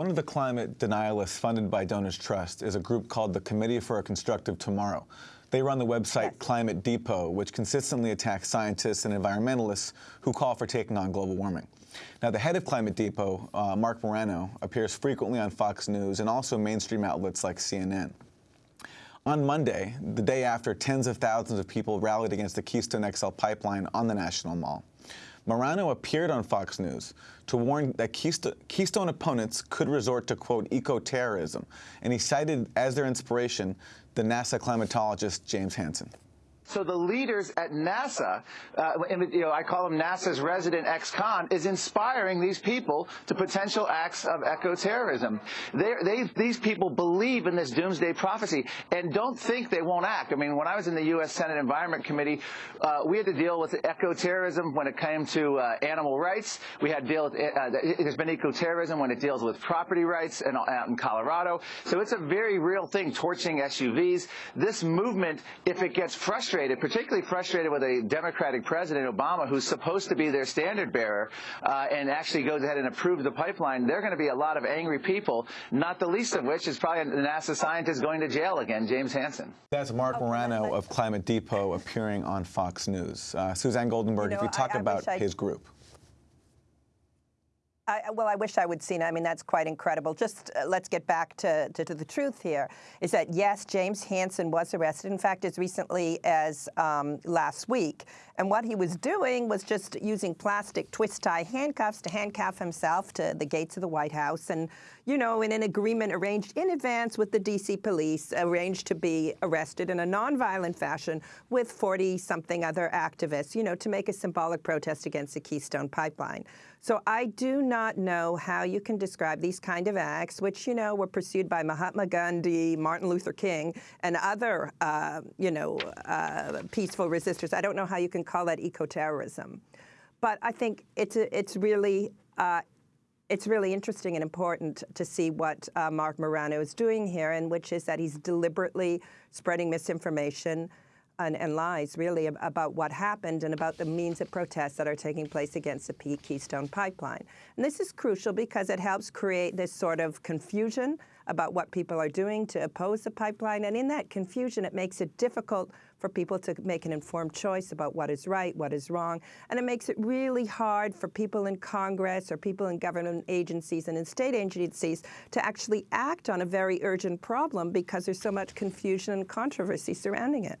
One of the climate denialists funded by Donors Trust is a group called the Committee for a Constructive Tomorrow. They run the website yes. Climate Depot, which consistently attacks scientists and environmentalists who call for taking on global warming. Now, the head of Climate Depot, uh, Marc Morano, appears frequently on Fox News and also mainstream outlets like CNN. On Monday, the day after tens of thousands of people rallied against the Keystone XL pipeline on the National Mall, Morano appeared on Fox News to warn that Keystone opponents could resort to, quote, eco-terrorism, and he cited as their inspiration the NASA climatologist James Hansen. So the leaders at NASA, uh, you know, I call them NASA's resident ex-con, is inspiring these people to potential acts of eco-terrorism. They, these people believe in this doomsday prophecy and don't think they won't act. I mean, when I was in the U.S. Senate Environment Committee, uh, we had to deal with eco-terrorism when it came to uh, animal rights. We had to deal with, uh, there's been eco-terrorism when it deals with property rights in, out in Colorado. So it's a very real thing, torching SUVs. This movement, if it gets frustrated, frustrated, particularly frustrated with a Democratic President, Obama, who's supposed to be their standard bearer uh, and actually goes ahead and approves the pipeline, there are going to be a lot of angry people, not the least of which is probably the NASA scientist going to jail again, James Hansen. That's Marc Morano of Climate Depot appearing on Fox News. Uh, Suzanne Goldenberg, you know, if you talk I, I about his group. I, well, I wish I would seen. I mean, that's quite incredible. Just uh, let's get back to, to, to, the truth here, is that, yes, James Hansen was arrested, in fact, as recently as um, last week. And what he was doing was just using plastic twist-tie handcuffs to handcuff himself to the gates of the White House and, you know, in an agreement arranged in advance with the D.C. police, arranged to be arrested in a nonviolent fashion with 40-something other activists, you know, to make a symbolic protest against the Keystone Pipeline. So I do not know how you can describe these kind of acts, which, you know, were pursued by Mahatma Gandhi, Martin Luther King, and other, uh, you know, uh, peaceful resistors. I don't know how you can call that eco-terrorism. But I think it's, a, it's really uh, it's really interesting and important to see what uh, Marc Morano is doing here, and which is that he's deliberately spreading misinformation, and, and, lies, really, about what happened and about the means of protests that are taking place against the Keystone Pipeline. And this is crucial because it helps create this sort of confusion about what people are doing to oppose the pipeline. And in that confusion, it makes it difficult for people to make an informed choice about what is right, what is wrong. And it makes it really hard for people in Congress or people in government agencies and in state agencies to actually act on a very urgent problem because there's so much confusion and controversy surrounding it.